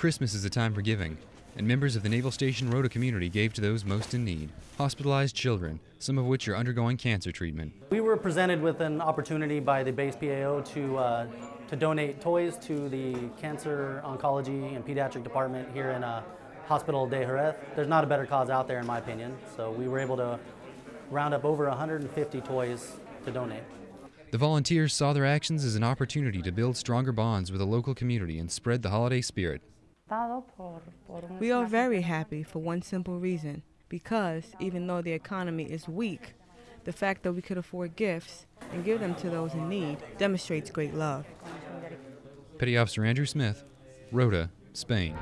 Christmas is a time for giving, and members of the Naval Station Rota community gave to those most in need. Hospitalized children, some of which are undergoing cancer treatment. We were presented with an opportunity by the base PAO to, uh, to donate toys to the Cancer Oncology and Pediatric Department here in uh, Hospital de Jerez. There's not a better cause out there in my opinion, so we were able to round up over 150 toys to donate. The volunteers saw their actions as an opportunity to build stronger bonds with the local community and spread the holiday spirit. We are very happy for one simple reason because even though the economy is weak, the fact that we could afford gifts and give them to those in need demonstrates great love. Petty Officer Andrew Smith, Rota, Spain.